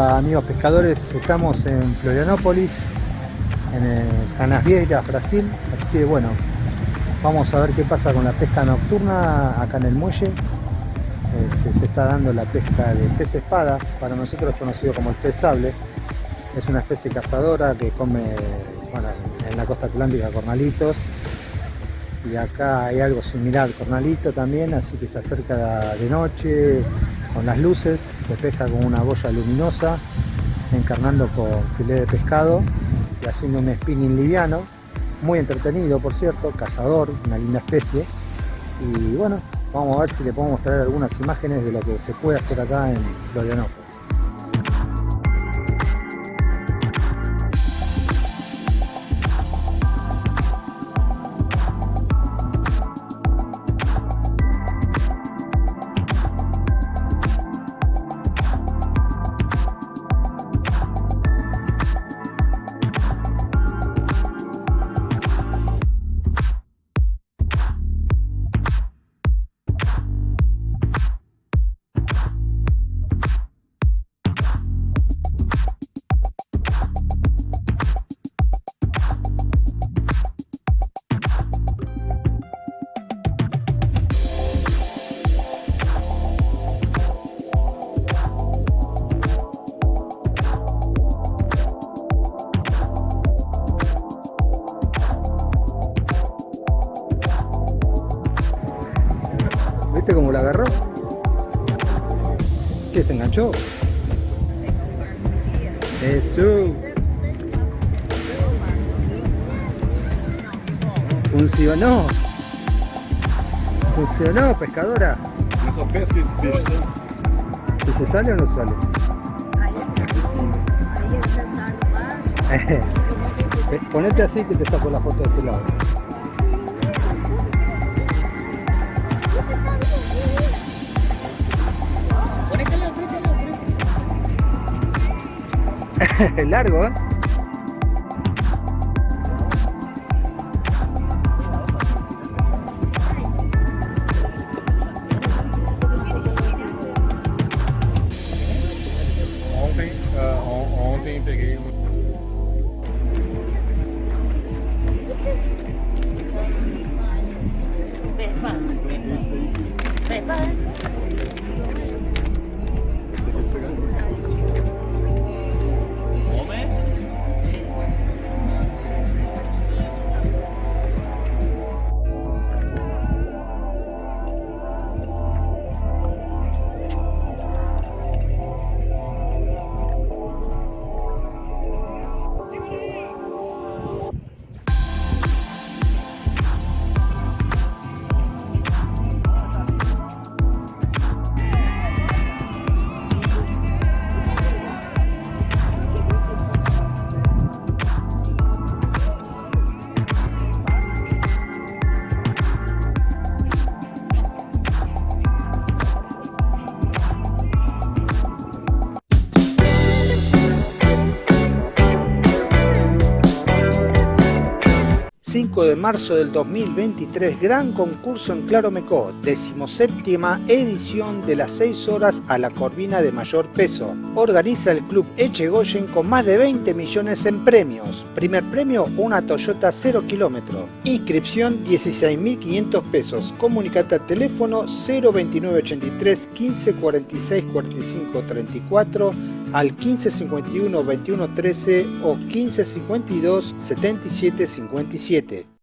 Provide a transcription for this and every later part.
Amigos pescadores, estamos en Florianópolis, en Canas Vieiras, Brasil, así que bueno, vamos a ver qué pasa con la pesca nocturna acá en el muelle. Este, se está dando la pesca de pez espada, para nosotros conocido como el pez sable. Es una especie cazadora que come en la costa atlántica cornalitos y acá hay algo similar, cornalito también, así que se acerca de noche con las luces, se pesca con una boya luminosa, encarnando con filé de pescado y haciendo un spinning liviano, muy entretenido por cierto, cazador, una linda especie y bueno, vamos a ver si le podemos traer algunas imágenes de lo que se puede hacer acá en Florianópolis. Largo, ¿eh? ...5 de marzo del 2023, gran concurso en Claromecó, decimoséptima edición de las 6 horas a la corvina de mayor peso. Organiza el club Echegoyen con más de 20 millones en premios. Primer premio, una Toyota 0 kilómetro. Inscripción 16.500 pesos. Comunicate al teléfono 02983 15 46 45 34 al 1551 21 13 o 1552 77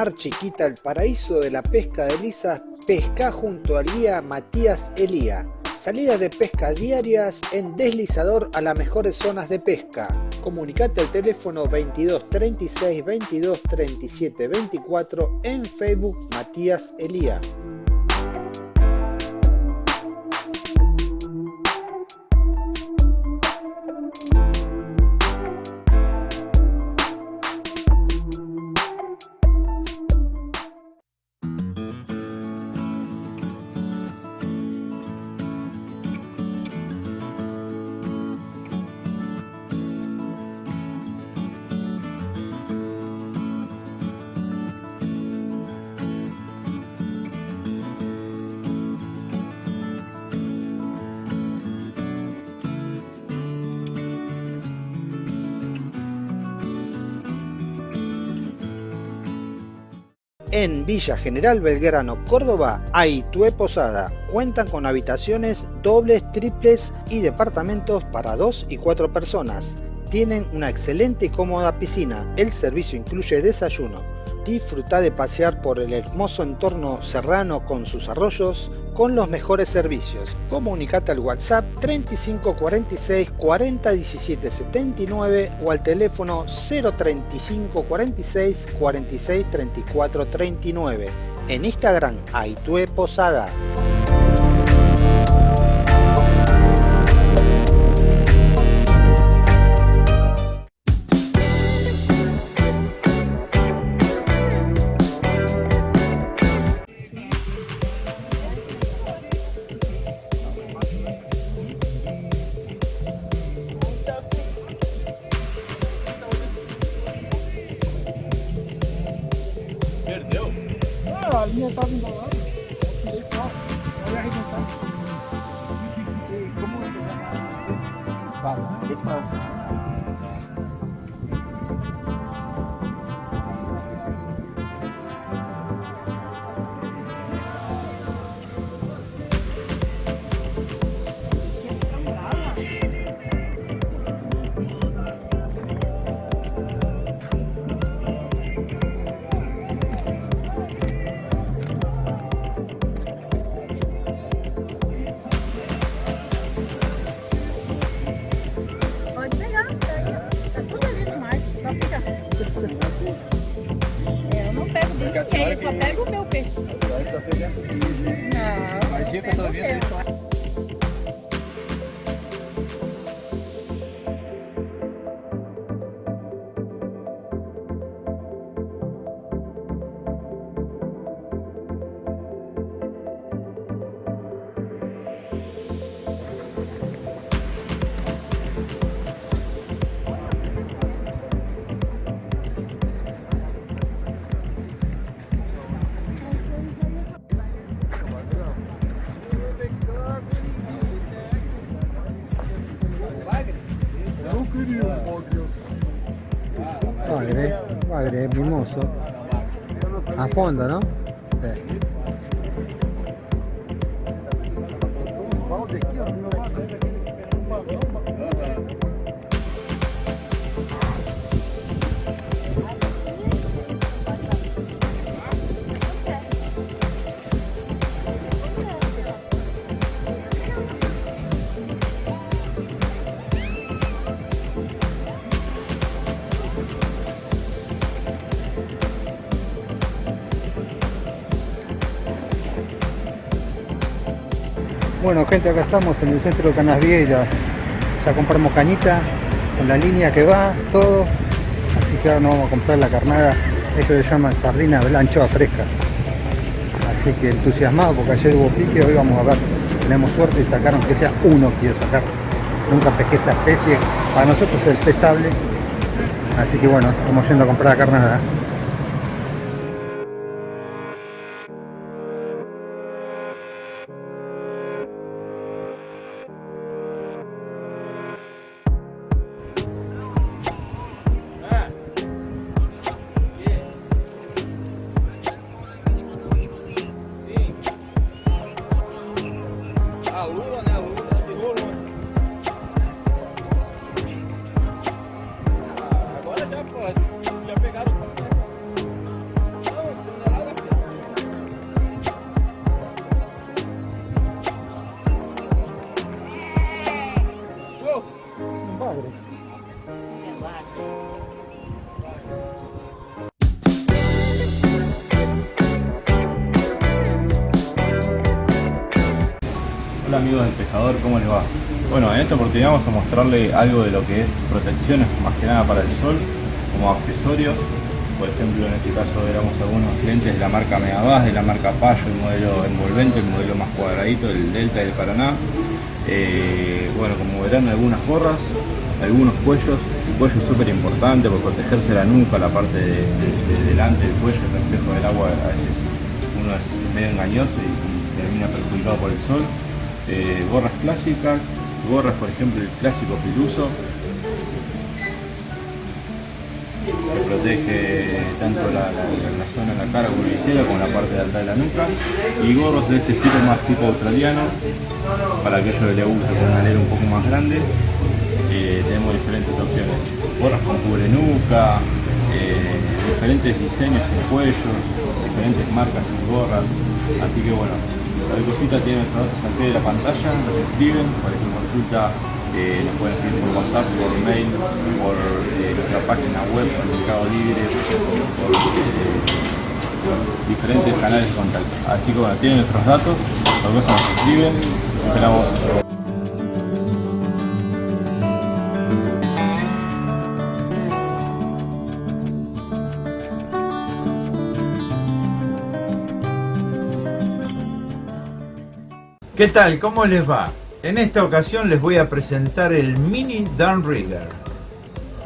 Mar Chiquita, el paraíso de la pesca de lisas, pesca junto al guía Matías Elía. Salidas de pesca diarias en deslizador a las mejores zonas de pesca. Comunicate al teléfono 22 36 22 37 24 en Facebook Matías Elía. En Villa General Belgrano, Córdoba, hay Posada. Cuentan con habitaciones dobles, triples y departamentos para dos y cuatro personas. Tienen una excelente y cómoda piscina. El servicio incluye desayuno. Disfruta de pasear por el hermoso entorno serrano con sus arroyos con los mejores servicios. Comunicate al WhatsApp 35 46 40 17 79 o al teléfono 035 46 46 34 39. En Instagram, Aitue Posada. Bagre, mimoso. A fondo, ¿no? Bueno gente, acá estamos en el centro de Canasvieiras. Ya compramos cañita con la línea que va, todo. Así que ahora nos vamos a comprar la carnada. Esto se llama sardina blanchoa fresca. Así que entusiasmado porque ayer hubo pique, hoy vamos a ver. Tenemos suerte y sacaron que sea uno quiero sacar. Nunca pesqué esta especie. Para nosotros es pesable. Así que bueno, estamos yendo a comprar la carnada. Mostrarle algo de lo que es protecciones, más que nada para el sol, como accesorios. Por ejemplo, en este caso éramos algunos clientes de la marca Megabas, de la marca Payo, el modelo envolvente, el modelo más cuadradito, el Delta y el Paraná. Eh, bueno, como verán algunas gorras, algunos cuellos, el cuello es súper importante por protegerse la nuca, la parte de, de- de delante del cuello, el reflejo del agua a veces uno es medio engañoso y termina perjudicado por el sol. Eh, gorras clásicas, gorras por ejemplo el clásico piluso, que protege tanto la, la- la zona de la cara como la como la parte de alta de la nuca y gorros de este estilo más tipo australiano para aquellos que les guste con una un poco más grande eh, tenemos diferentes opciones. Gorras con cubre nuca eh, diferentes diseños en cuellos diferentes marcas en gorras. Así que bueno cualquier cosita tienen nuestros datos al de la pantalla nos escriben cualquier consulta eh, nos pueden escribir por WhatsApp, por mail, por eh, nuestra página web, por Mercado Libre, por eh, diferentes canales de contacto. Así que bueno, tienen nuestros datos, los dos nos escriben, los esperamos. ¿Qué tal? ¿Cómo les va? En esta ocasión les voy a presentar el Mini Downrigger.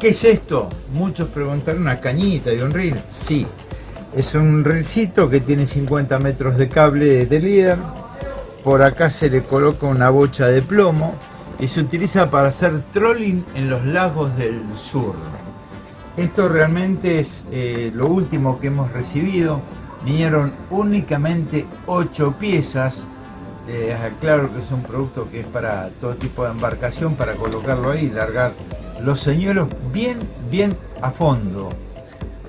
¿Qué es esto? Muchos preguntaron una cañita de un reel. Sí, es un reelcito que tiene 50 metros de cable de líder. Por acá se le coloca una bocha de plomo y se utiliza para hacer trolling en los lagos del sur. Esto realmente es eh, lo último que hemos recibido. Vinieron únicamente 8 piezas. Les aclaro que es un producto que es para todo tipo de embarcación, para colocarlo ahí y largar los señuelos bien, bien a fondo.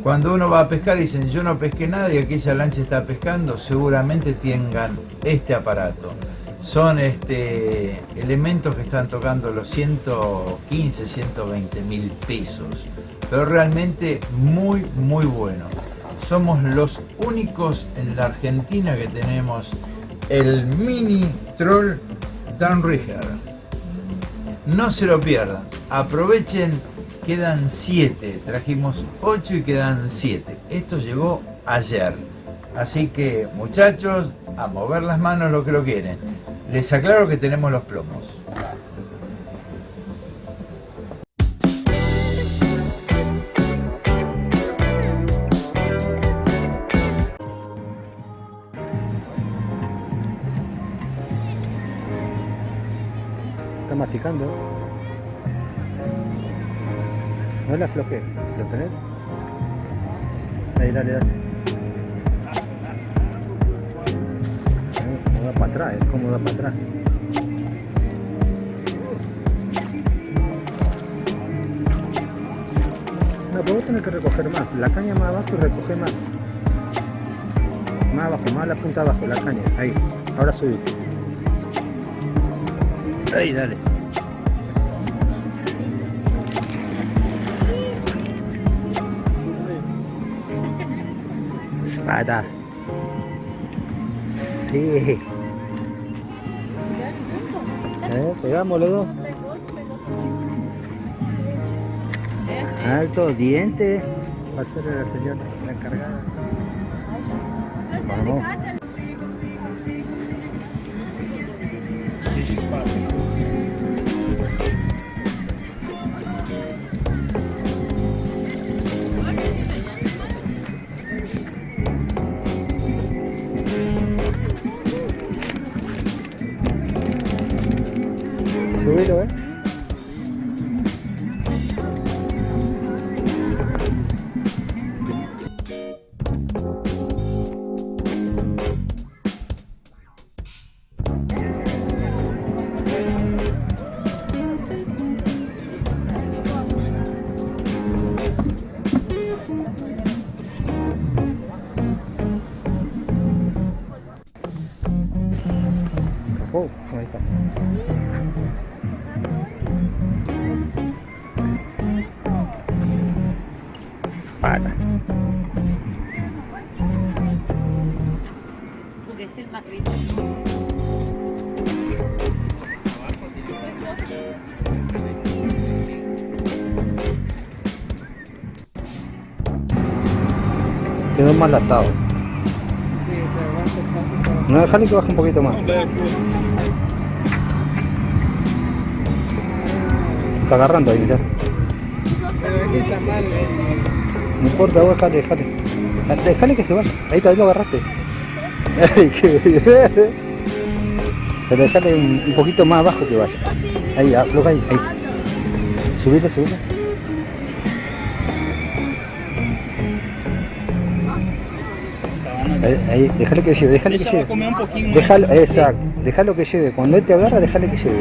Cuando uno va a pescar y dicen yo no pesqué nada y aquella lancha está pescando, seguramente tengan este aparato. Son este, elementos que están tocando los 115, 120 mil pesos. Pero realmente muy, muy bueno. Somos los únicos en la Argentina que tenemos el mini troll Downrigger. No se lo pierdan. Aprovechen, quedan 7. Trajimos 8 y quedan 7. Esto llegó ayer. Así que muchachos, a mover las manos lo que lo quieren. Les aclaro que tenemos los plomos. No la si lo tenés. Ahí, dale, dale. Como da para atrás, es como da para atrás. No, pero vos tenés que recoger más. La caña más abajo y recoge más. Más abajo, más la punta abajo, la caña. Ahí. Ahora subí. Ahí, dale. Espada. Sí. Eh, pegamos los dos. Alto, diente. Va a ser la señora la encargada. Vamos. 对对对。Mal atado. No, déjale que baje un poquito más. Está agarrando ahí, mirá. No importa, vos déjale, déjale. Déjale que se vaya. Ahí también lo agarraste. Ay, qué. Pero déjale un, poquito más abajo que vaya. Ahí, afloja ahí, ahí. Ahí, ahí, déjale que lleve, déjale que Ella lleve. comer un poquinho mais. Déjalo, exacto, déjalo que lleve. Cuando él te agarra, déjale que lleve.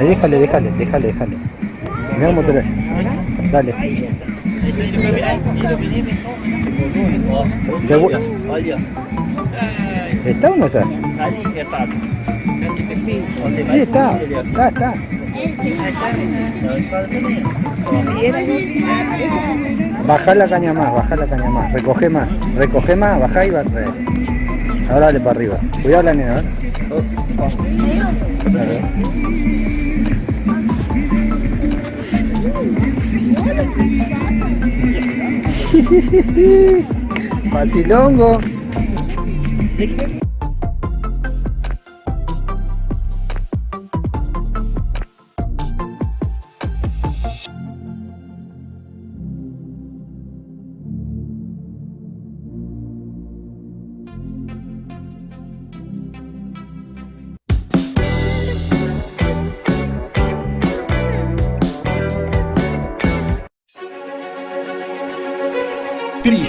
Ahí déjale, déjale, déjale, déjale. Mirá cómo te lo Dale. ¿Está o no está? Sí, está, está, está. Baja la caña más, baja la caña más, recoge más, recoge más, baja y va. Ahora dale para arriba. Cuidado la nena. Facilongo.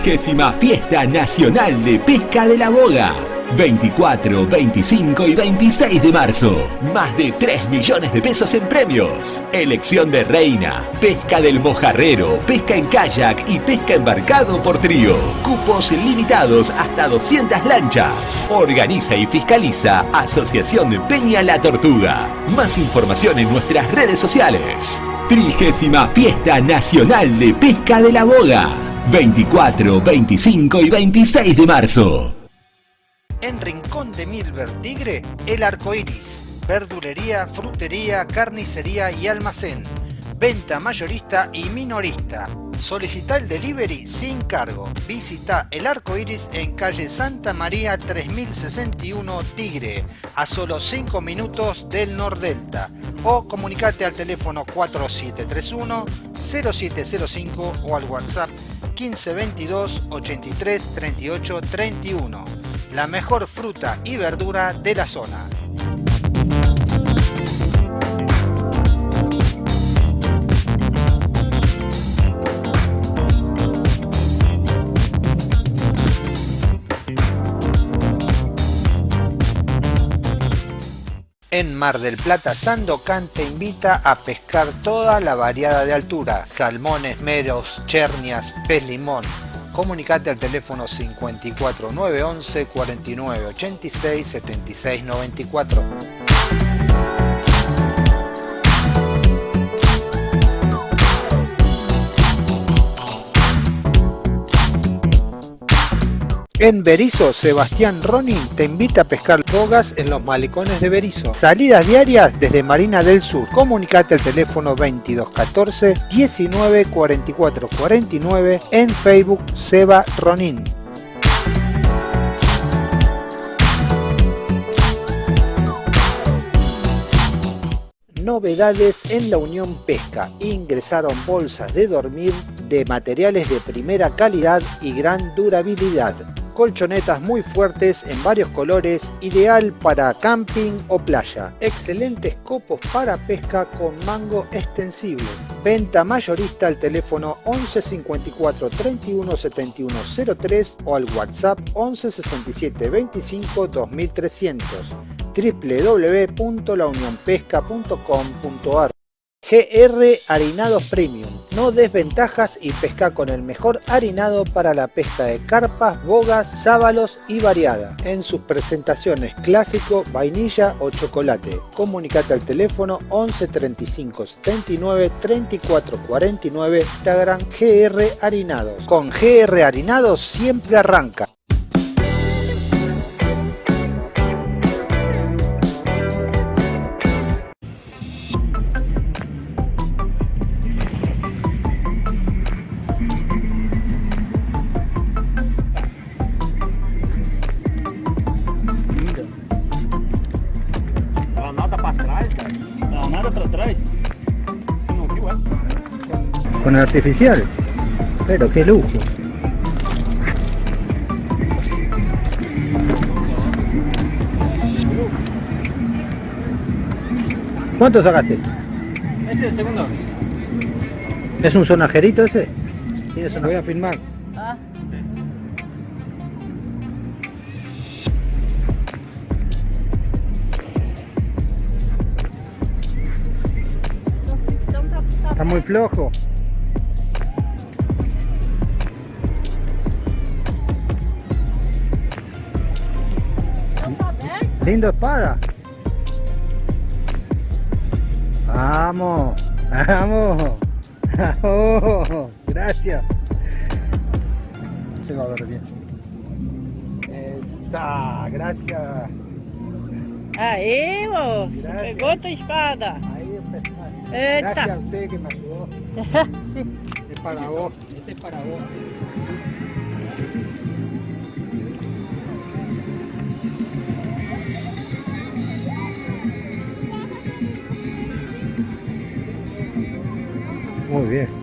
Trigésima Fiesta Nacional de Pesca de la Boga. 24, 25 y 26 de marzo. Más de 3 millones de pesos en premios. Elección de reina, pesca del mojarrero, pesca en kayak y pesca embarcado por trío. Cupos limitados hasta 200 lanchas. Organiza y fiscaliza Asociación de Peña La Tortuga. Más información en nuestras redes sociales. Trigésima Fiesta Nacional de Pesca de la Boga. 24, 25 y 26 de marzo. En Rincón de Milver Tigre, el arco iris. Verdulería, frutería, carnicería y almacén. Venta mayorista y minorista. Solicita el delivery sin cargo. Visita el arco iris en calle Santa María 3061 Tigre, a solo 5 minutos del Nordelta. O comunicate al teléfono 4731 0705 o al WhatsApp 1522 83 38 31 la mejor fruta y verdura de la zona. En Mar del Plata, Sandocan te invita a pescar toda la variada de altura, salmones, meros, chernias, pez limón, comunicate al teléfono 54 911 49 En Berizo, Sebastián Ronin te invita a pescar bogas en los malecones de Berizo. Salidas diarias desde Marina del Sur. Comunicate al teléfono 2214 19 44 49 en Facebook Seba Ronin. Novedades en la Unión Pesca. Ingresaron bolsas de dormir de materiales de primera calidad y gran durabilidad. Colchonetas muy fuertes en varios colores, ideal para camping o playa. Excelentes copos para pesca con mango extensible. Venta mayorista al teléfono 11 54 31 71 03 o al WhatsApp 11 67 25 2300 www.launionpesca.com.ar GR Harinados Premium. No des ventajas y pesca con el mejor harinado para la pesca de carpas, bogas, sábalos y variada. En sus presentaciones clásico, vainilla o chocolate. Comunicate al teléfono 11 35 79 34 49 Instagram GR Harinados. Con GR Harinados siempre arranca. Con el artificial. Pero qué lujo. ¿Cuánto sacaste? Este es el segundo. ¿Es un sonajerito ese? Sí, eso lo voy a filmar. Ah. Está muy flojo. Lindo espada. Vamos, vamos. Vamos. Gracias. Se va a ver bien. Está, gracias. Moço! Graças. Pegou tua espada! Ahí. Gracias a usted que me ayudó. Es para vos. Este es para vos. Muy bien.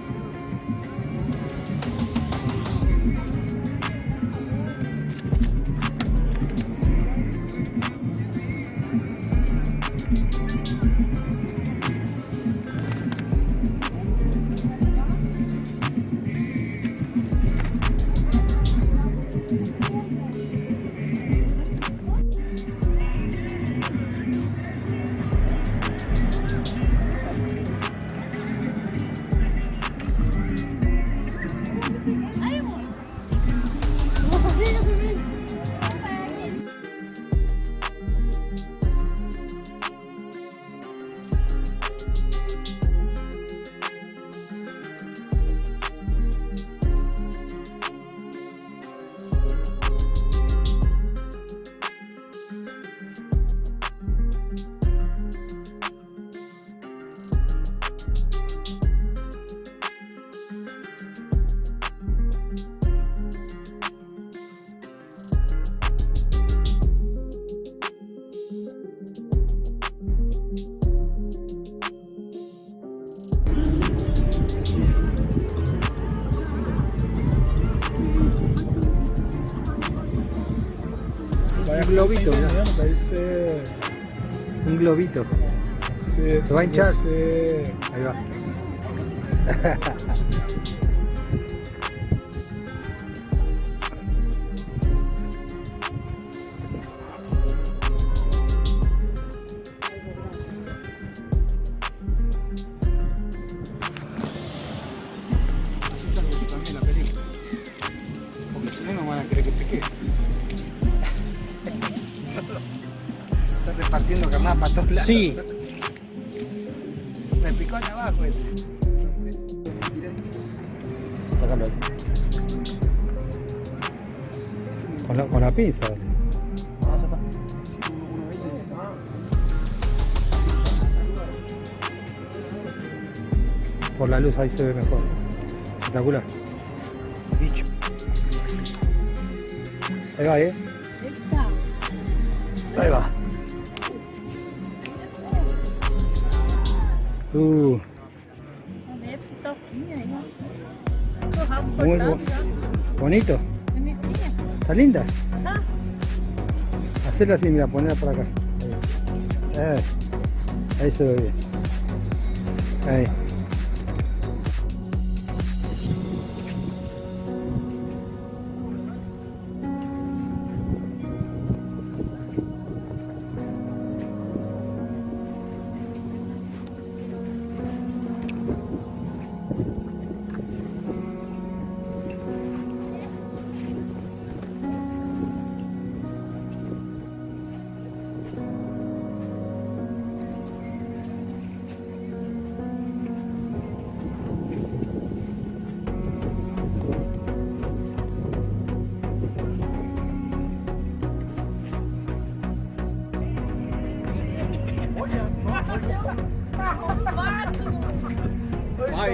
Sí, ¿Se va a hinchar? Sí. Ahí va. Porque Ahí se ve mejor. Espectacular. Bicho. Ahí va, eh. Ahí va. Uh, Muy bonito. ¿Está linda? Hacerla así, mira, ponerla por acá. Ahí, Eh, ahí se ve bien. Ahí.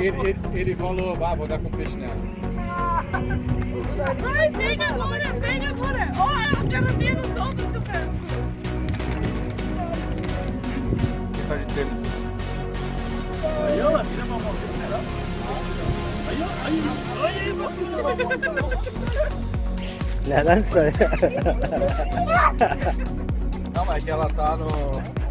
ele, ele, ele, falou, ah, vou dar com peixe nela. Ai, vem agora, vem agora. Oh, ela quero ver os outros se eu penso. Quem tá de tênis? Aí, ela tira a mão, né? Aí, aí, aí, aí, aí, aí, aí, Não, mas que ela tá no...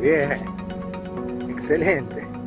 bien. Excelente.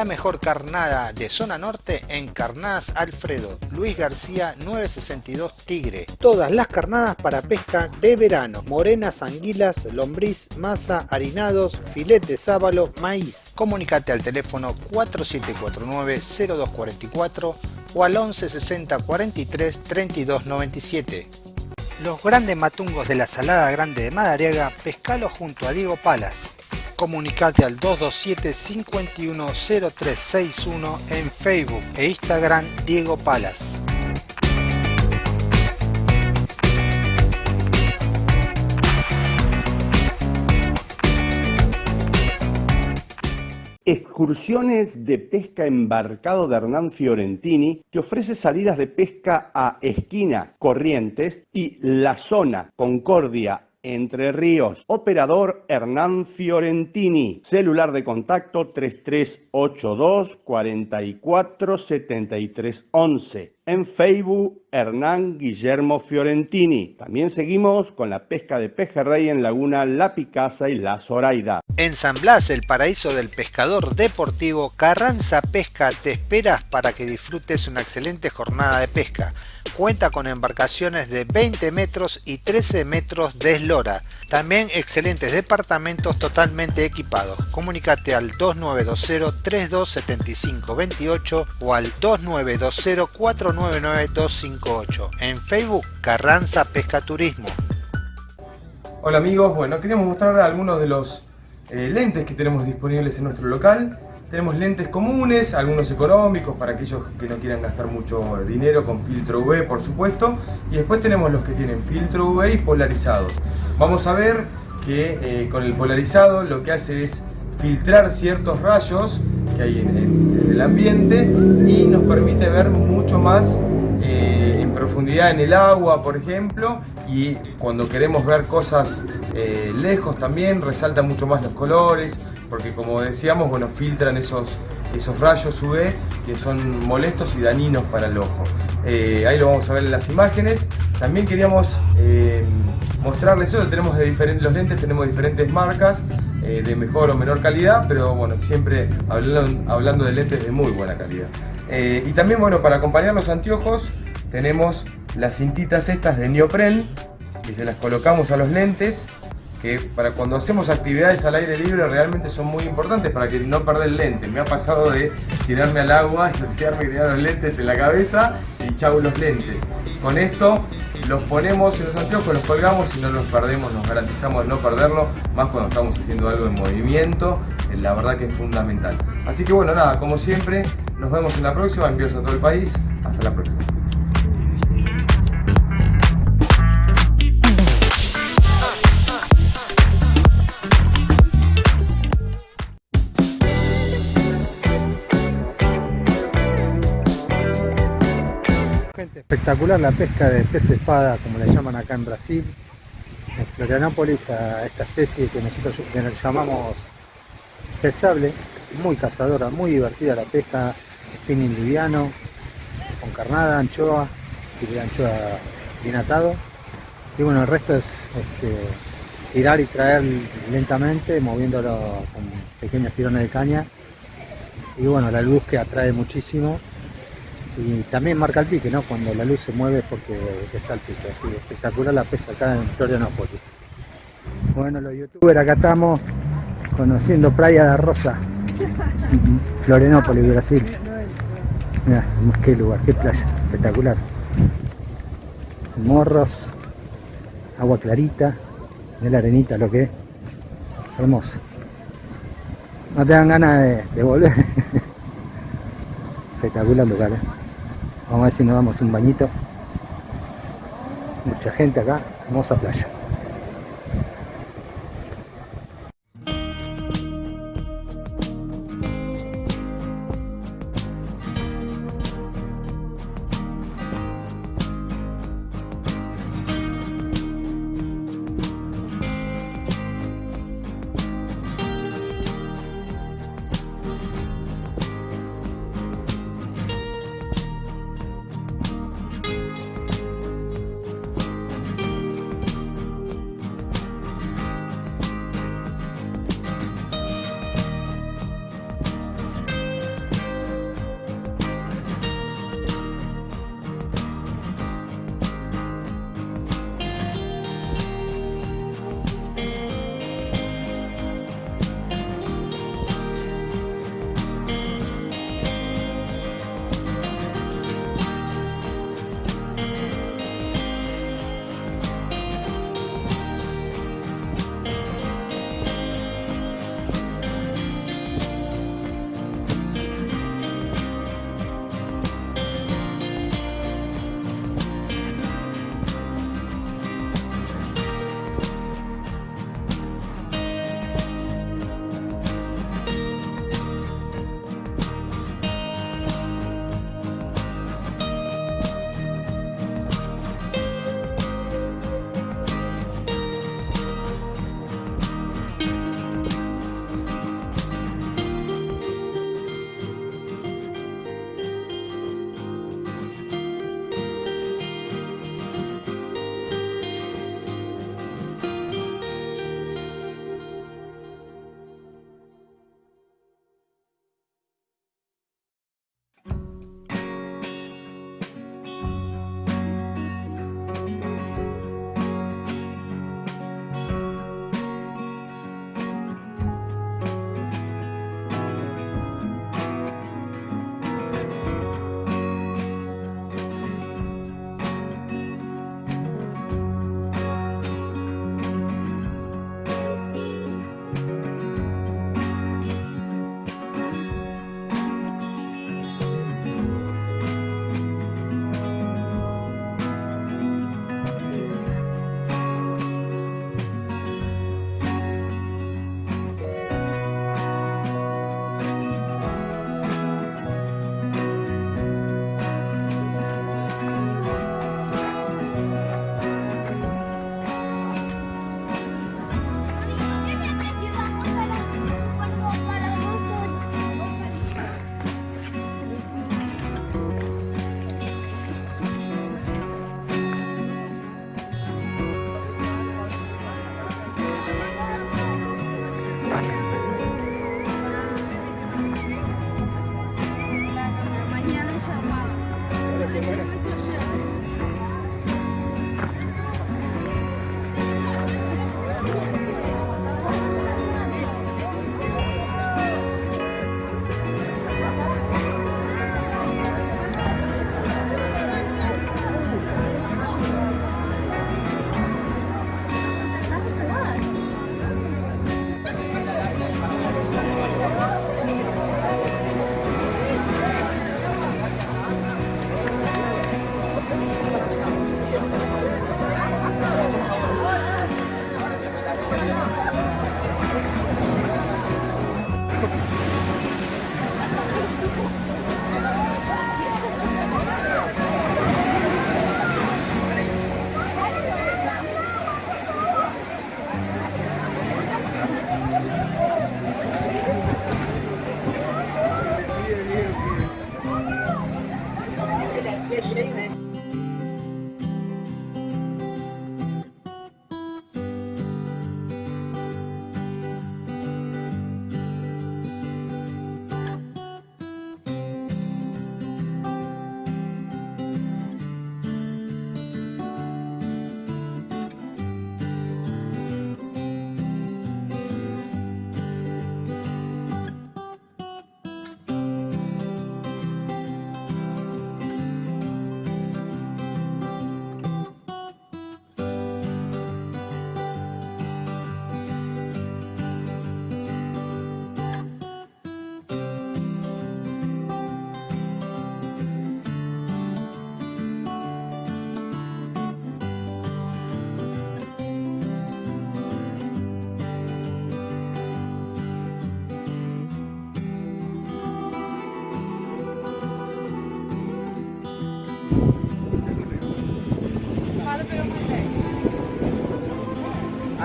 La mejor carnada de zona norte en Carnadas Alfredo, Luis García 962 Tigre. Todas las carnadas para pesca de verano, morenas, anguilas, lombriz, masa, harinados, filet de sábalo, maíz. Comunicate al teléfono 4749-0244 o al 1160 43 32 97. Los grandes matungos de la Salada Grande de Madariaga, pescalo junto a Diego Palas. Comunicate al 227-510361 en Facebook e Instagram Diego Palas. Excursiones de pesca embarcado de Hernán Fiorentini que ofrece salidas de pesca a Esquina, Corrientes y La Zona, Concordia, entre Ríos. Operador Hernán Fiorentini. Celular de contacto 3382 44 73 11. En Facebook Hernán Guillermo Fiorentini. También seguimos con la pesca de pejerrey en Laguna La Picasa y La Zoraida. En San Blas, el paraíso del pescador deportivo, Carranza Pesca te esperas para que disfrutes una excelente jornada de pesca Cuenta con embarcaciones de 20 metros y 13 metros de eslora. También excelentes departamentos totalmente equipados. Comunicate al 2920-327528 o al 2920-499-258. En Facebook Carranza Pesca Turismo. Hola amigos, bueno, queríamos mostrar algunos de los eh, lentes que tenemos disponibles en nuestro local. Tenemos lentes comunes, algunos económicos para aquellos que no quieran gastar mucho dinero con filtro UV por supuesto. Y después tenemos los que tienen filtro UV y polarizados. Vamos a ver que eh, con el polarizado lo que hace es filtrar ciertos rayos que hay en, el ambiente y nos permite ver mucho más eh, en profundidad en el agua, por ejemplo, y cuando queremos ver cosas eh, lejos también resalta mucho más los colores, porque como decíamos, bueno, filtran esos, esos rayos UV que son molestos y dañinos para el ojo. Eh, ahí lo vamos a ver en las imágenes. También queríamos eh, mostrarles eso, tenemos de diferentes, los lentes tenemos diferentes marcas eh, de mejor o menor calidad, pero bueno, siempre hablando, hablando de lentes de muy buena calidad. y también, bueno, para acompañar los anteojos tenemos las cintitas estas de neopren que se las colocamos a los lentes que para cuando hacemos actividades al aire libre realmente son muy importantes para que no perder el lente. Me ha pasado de tirarme al agua y quedarme tirando los lentes en la cabeza y chau los lentes. Con esto los ponemos en los anteojos, los colgamos y no los perdemos, nos garantizamos no perderlo, más cuando estamos haciendo algo en movimiento, eh, la verdad que es fundamental. Así que bueno, nada, como siempre, nos vemos en la próxima, envíos a todo el país, hasta la próxima. Espectacular la pesca de pez espada, como le llaman acá en Brasil. En Florianópolis a esta especie que nosotros llamamos pez sable, muy cazadora, muy divertida la pesca, spinning liviano, con carnada, anchoa, y anchoa bien atado. Y bueno, el resto es este, tirar y traer lentamente, moviéndolo con pequeños tirones de caña. Y bueno, la luz que atrae muchísimo y también marca el pique, ¿no? Cuando la luz se mueve porque está el pique, así espectacular la pesca acá en Florianópolis. Bueno, los youtubers acá estamos conociendo Playa de Rosa, Florianópolis, Brasil. Mira, qué lugar, qué playa, espectacular. Morros, agua clarita, de la arenita lo que es, hermoso. No te dan ganas de, de volver. espectacular lugar, ¿eh? Vamos a ver si nos damos un bañito. Mucha gente acá, hermosa playa.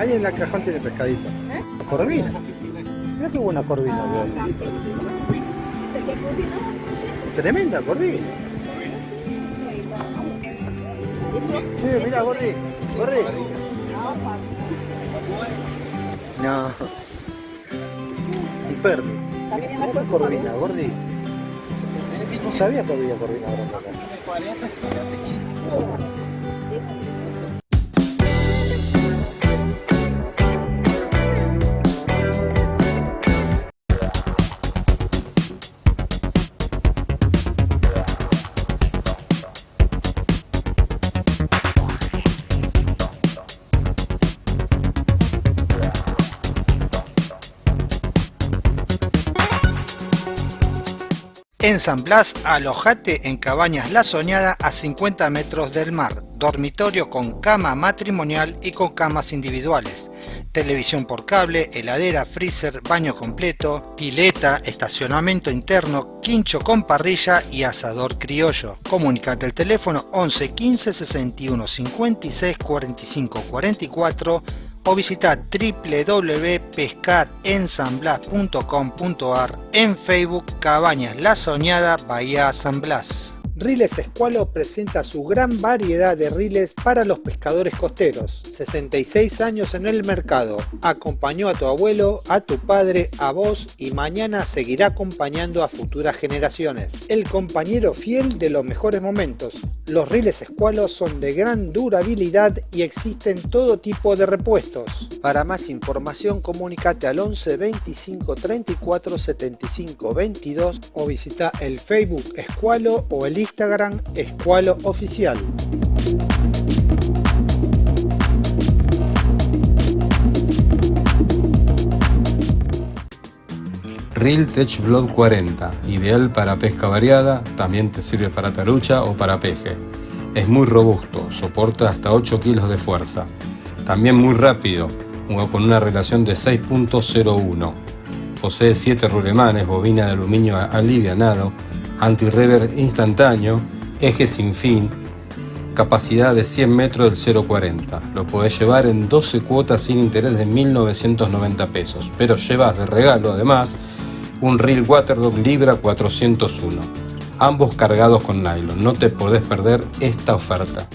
Ahí en la cajón tiene pescadito. Corvina. Mira qué buena corvina, weón. Tremenda corvina. Sí, mira, Gordi. Gordi. No. Un perro. Qué corvina, Gordi. No sabía que había corvina grande acá. En San Blas, alojate en Cabañas La Soñada a 50 metros del mar, dormitorio con cama matrimonial y con camas individuales, televisión por cable, heladera, freezer, baño completo, pileta, estacionamiento interno, quincho con parrilla y asador criollo. Comunicate al teléfono 11 15 61 56 45 44 o visita www.pescarensanblas.com.ar en Facebook Cabañas La Soñada Bahía San Blas. Riles Escualo presenta su gran variedad de riles para los pescadores costeros. 66 años en el mercado. Acompañó a tu abuelo, a tu padre, a vos y mañana seguirá acompañando a futuras generaciones. El compañero fiel de los mejores momentos. Los riles Escualo son de gran durabilidad y existen todo tipo de repuestos. Para más información comunícate al 11 25 34 75 22 o visita el Facebook Escualo o el Instagram Escualo Oficial. Reel Tech Blood 40, ideal para pesca variada, también te sirve para tarucha o para peje. Es muy robusto, soporta hasta 8 kilos de fuerza. También muy rápido, con una relación de 6.01. Posee 7 rulemanes, bobina de aluminio alivianado, anti-rever instantáneo, eje sin fin, capacidad de 100 metros del 0.40. Lo podés llevar en 12 cuotas sin interés de 1.990 pesos, pero llevas de regalo además un reel Waterdog Libra 401, ambos cargados con nylon. No te podés perder esta oferta.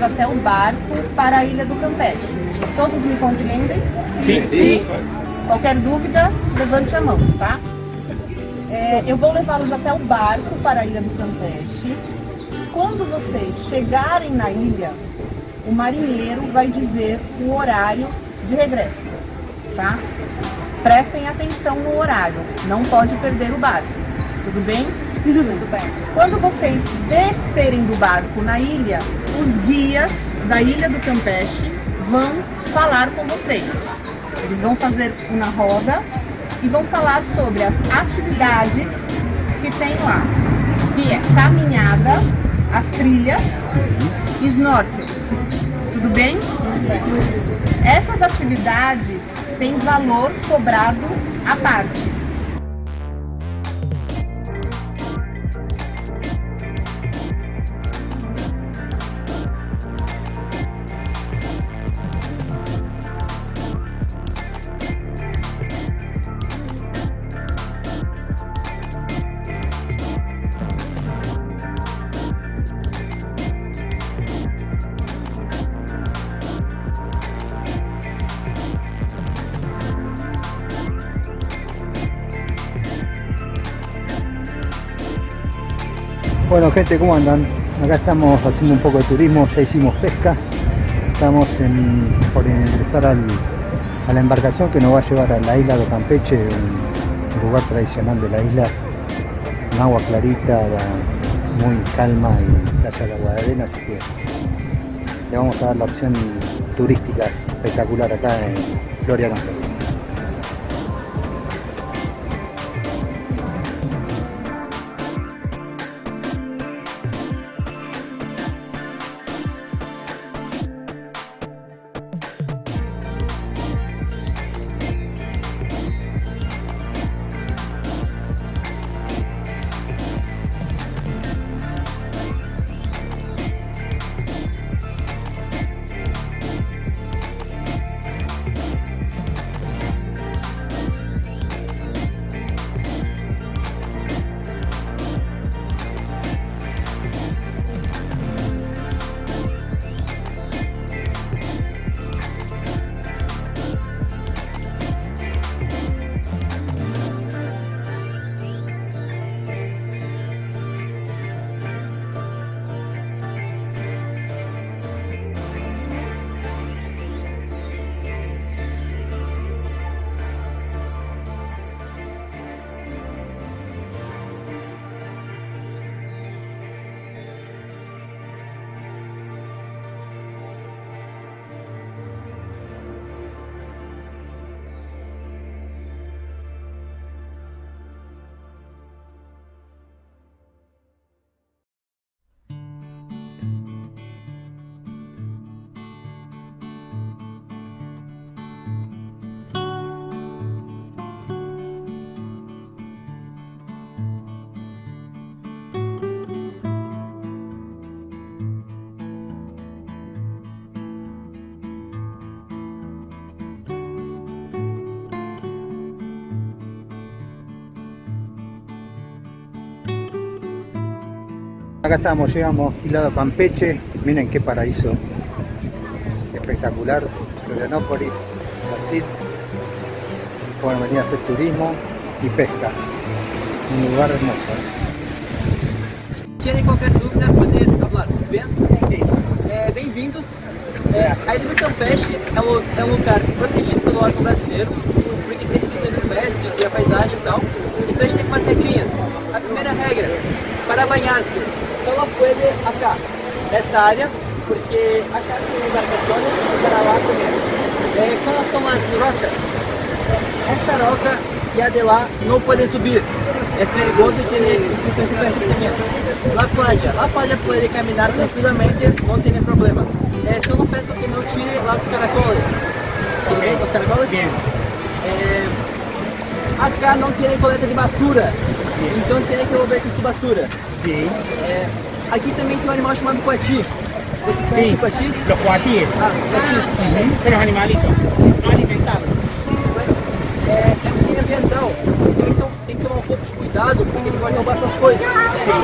Até o barco para a Ilha do Campeche. Todos me compreendem? Sim. Qualquer dúvida, levante a mão, tá? É, eu vou levá-los até o barco para a Ilha do Campeche. Quando vocês chegarem na ilha, o marinheiro vai dizer o horário de regresso, tá? Prestem atenção no horário, não pode perder o barco. Tudo bem? Tudo bem. Quando vocês descerem do barco na ilha, os guias da Ilha do Campeche vão falar com vocês. Eles vão fazer uma roda e vão falar sobre as atividades que tem lá, que é caminhada, as trilhas e snorkel. Tudo bem? Essas atividades têm valor cobrado à parte. Gente, ¿cómo andan? Acá estamos haciendo un poco de turismo, ya hicimos pesca. Estamos por ingresar al- a la embarcación que nos va a llevar a la isla de Campeche, un lugar tradicional de la isla, con agua clarita, la- muy calma y playa de agua de arena, así que le vamos a dar la opción turística espectacular acá en Florianópolis. Acá estamos, llegamos lado Campeche, miren qué paraíso espectacular, Florianópolis, Brasil. Pueden venir a hacer turismo y pesca, un lugar hermoso. Tiene qualquer dúvida, podem falar, bem? É, Bem-vindos. É, a Ilha do Campeche é um, é um lugar protegido pelo órgão brasileiro, porque tem inscrições de pets, a paisagem e tal. Então a gente tem umas regrinhas. A primeira regra, para banhar-se, solo puede acá, nesta área, porque acá tem embarcações para lá comer. Eh, ¿Cuáles son las rocas? Esta roca y a de lá não podem subir. É perigoso e tem inscrições de perfeccionamento. La playa, la playa pode caminhar tranquilamente, não tem problema. É, só peço que não tire as caracoles. Okay? Os caracoles? É, acá não tem coleta de basura. Então tem que volver com basura. Sim. É, aqui também tem um animal chamado coati. Vocês conhecem o coati? Los coatíes. Ah, os coatis. Uhum. Son los animalitos. No alimentados. É, é um crime ambiental. Então tem que tomar um pouco de cuidado, porque ele pode roubar suas coisas.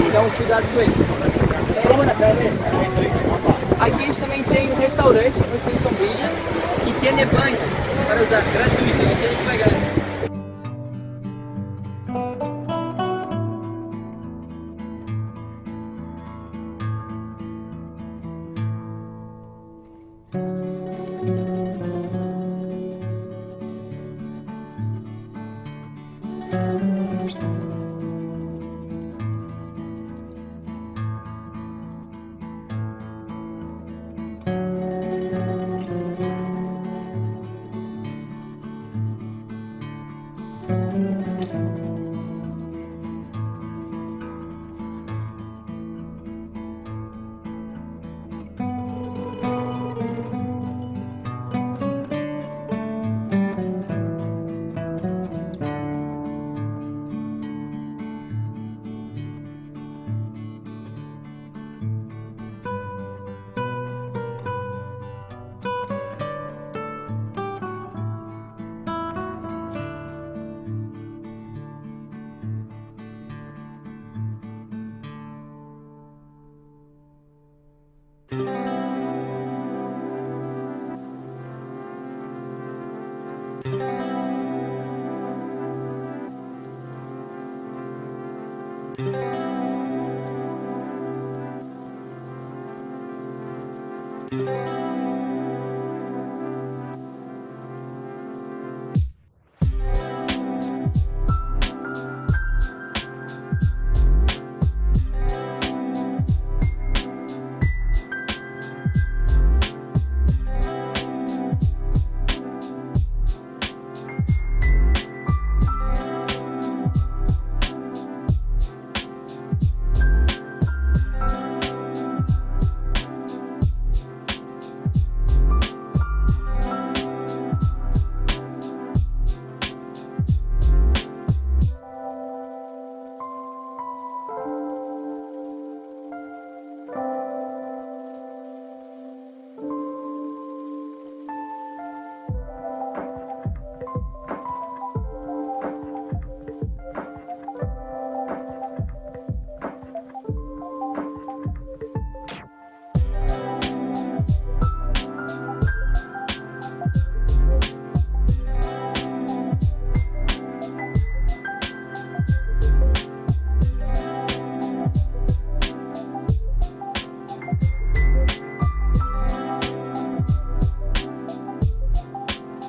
Então cuidado com eles. É, aqui a gente também tem um restaurante, onde tem sombrilhas e tem para usar gratuito, tem que pagar.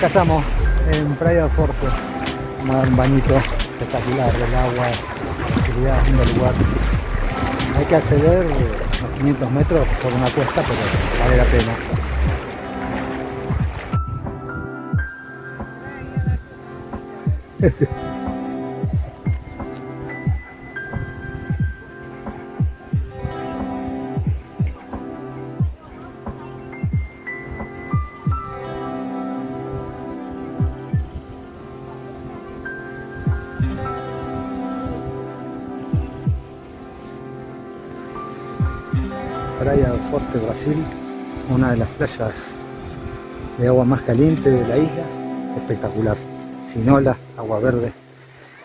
Acá estamos en Praia Forte. Vamos un bañito espectacular del agua, tranquilidad, lindo lugar. Hay que acceder a 500 metros por una cuesta, pero vale la pena. de agua más caliente de la isla, espectacular, sin olas, agua verde,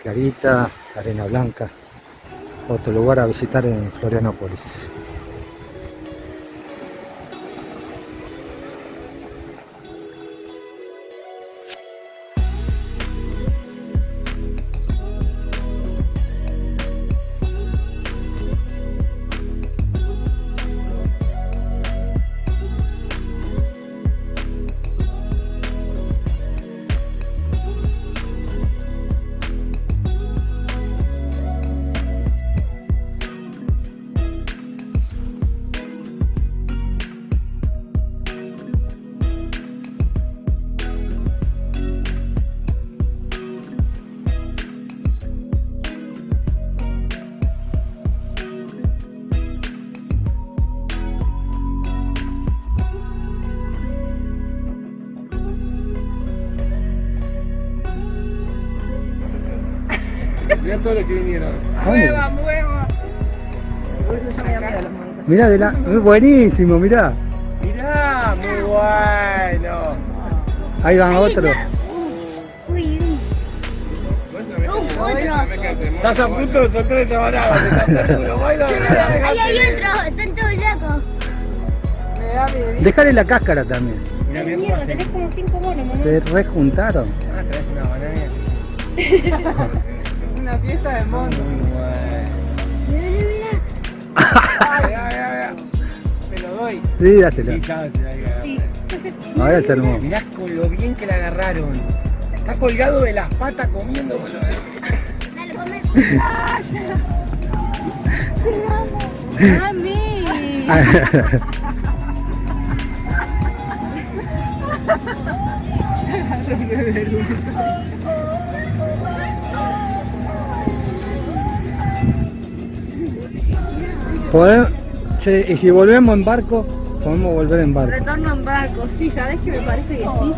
clarita, arena blanca, otro lugar a visitar en Florianópolis. Mirá todos los que vinieron. Mueva, mueva. Mirá, de la... buenísimo, mirá. Mirá, muy bueno. Ahí van otros. Uy, uy. Uh, otro. Estás a punto esa banana, te estás seguro. Ahí hay otro, están todos locos. Dejale la cáscara también. Mirá, Mierda, tenés como cinco monos. Se rejuntaron. Ah, traes una banana. Una fiesta de mirá. Me lo doy. Sí, dásela. Sí. Ahora armó. Mirá con lo bien que la agarraron. Está colgado de las patas comiendo. boludo. dale, come. ¡Mami! Che, y si volvemos en barco, podemos volver en barco. Retorno en barco, sí, ¿sabes que me parece que sí?